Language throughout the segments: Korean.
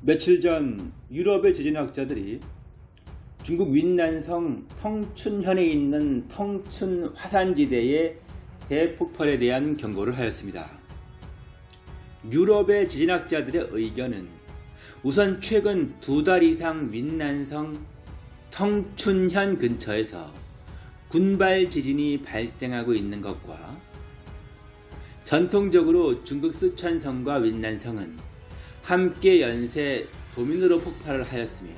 며칠 전 유럽의 지진학자들이 중국 윈난성 텅춘현에 있는 텅춘 화산지대의 대폭발에 대한 경고를 하였습니다. 유럽의 지진학자들의 의견은 우선 최근 두 달 이상 윈난성 텅춘현 근처에서 군발 지진이 발생하고 있는 것과 전통적으로 중국 쓰촨성과 윈난성은 함께 연쇄 도민으로 폭발을 하였으며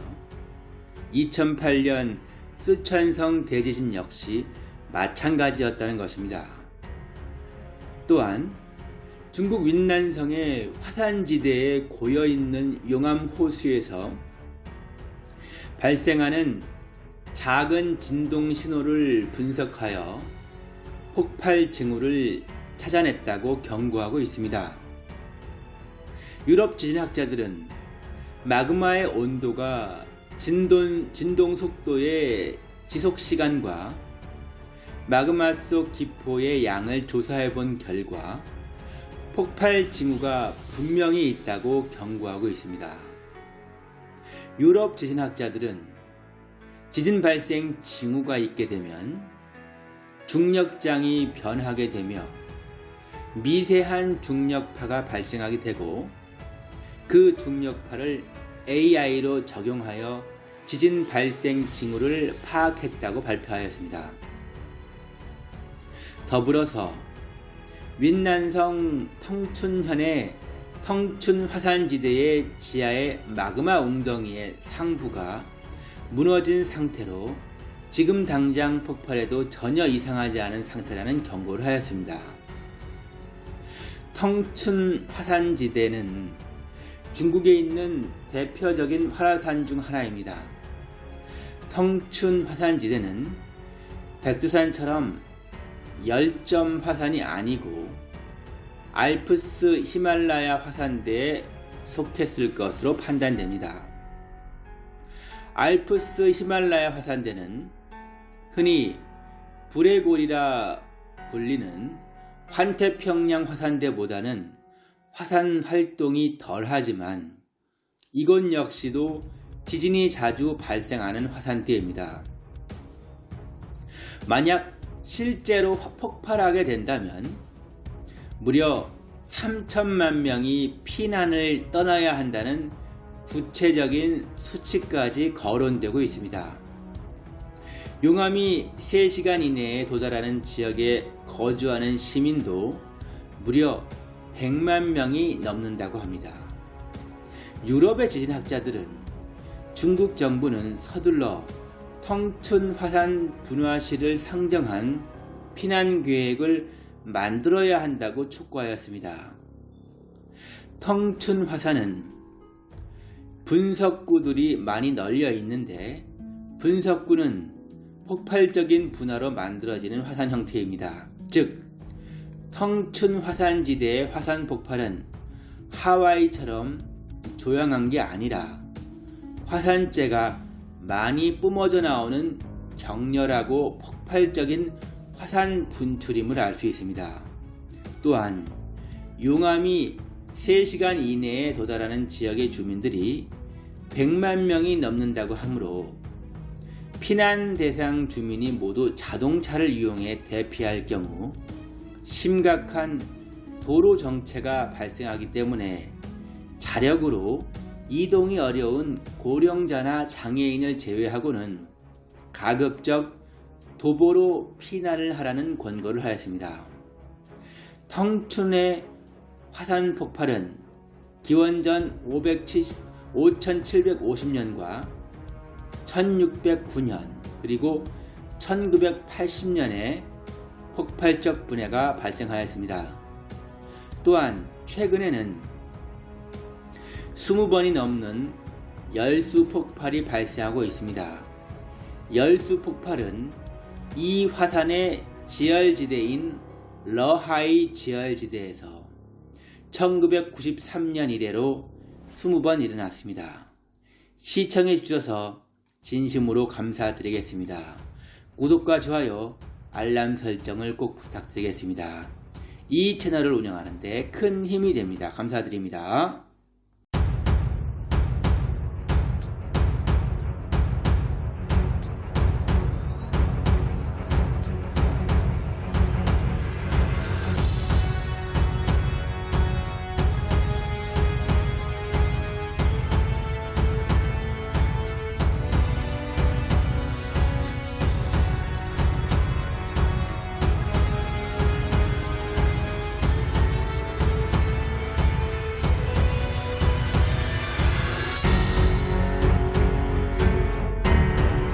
2008년 쓰촨성 대지진 역시 마찬가지였다는 것입니다. 또한 중국 윈난성의 화산지대에 고여있는 용암 호수에서 발생하는 작은 진동 신호를 분석하여 폭발 징후를 찾아냈다고 경고하고 있습니다. 유럽 지진학자들은 마그마의 온도가 진동, 진동 속도의 지속 시간과 마그마 속 기포의 양을 조사해 본 결과 폭발 징후가 분명히 있다고 경고하고 있습니다. 유럽 지진학자들은 지진 발생 징후가 있게 되면 중력장이 변하게 되며 미세한 중력파가 발생하게 되고 그 중력파를 AI로 적용하여 지진 발생 징후를 파악했다고 발표하였습니다. 더불어서 윈난성 텅춘현의 텅춘 화산지대의 지하의 마그마 웅덩이의 상부가 무너진 상태로 지금 당장 폭발해도 전혀 이상하지 않은 상태라는 경고를 하였습니다. 텅춘 화산지대는 중국에 있는 대표적인 화산산 중 하나입니다. 텅춘 화산지대는 백두산처럼 열점 화산이 아니고 알프스 히말라야 화산대에 속했을 것으로 판단됩니다. 알프스 히말라야 화산대는 흔히 불의 골이라 불리는 환태평양 화산대보다는 화산 활동이 덜하지만 이곳 역시도 지진이 자주 발생하는 화산대입니다. 만약 실제로 폭발하게 된다면 무려 3천만 명이 피난을 떠나야 한다는 구체적인 수치까지 거론되고 있습니다. 용암이 3시간 이내에 도달하는 지역에 거주하는 시민도 무려 100만 명이 넘는다고 합니다. 유럽의 지진학자들은 중국 정부는 서둘러 텅춘 화산 분화시를 상정한 피난 계획을 만들어야 한다고 촉구하였습니다. 텅춘 화산은 분석구들이 많이 널려 있는데 분석구는 폭발적인 분화로 만들어지는 화산 형태입니다. 즉 텅춘 화산지대의 화산 폭발은 하와이처럼 조용한 게 아니라 화산재가 많이 뿜어져 나오는 격렬하고 폭발적인 화산 분출임을 알 수 있습니다. 또한 용암이 3시간 이내에 도달하는 지역의 주민들이 100만 명이 넘는다고 하므로 피난 대상 주민이 모두 자동차를 이용해 대피할 경우 심각한 도로 정체가 발생하기 때문에 자력으로 이동이 어려운 고령자나 장애인을 제외하고는 가급적 도보로 피난을 하라는 권고를 하였습니다. 텅춘의 화산 폭발은 기원전 5750년과 1609년 그리고 1980년에 폭발적 분해가 발생하였습니다. 또한 최근에는 20번이 넘는 열수 폭발이 발생하고 있습니다. 열수 폭발은 이 화산의 지열지대인 러하이 지열지대에서 1993년 이래로 20번 일어났습니다. 시청해 주셔서 진심으로 감사드리겠습니다. 구독과 좋아요 알람 설정을 꼭 부탁드리겠습니다. 이 채널을 운영하는데 큰 힘이 됩니다. 감사드립니다.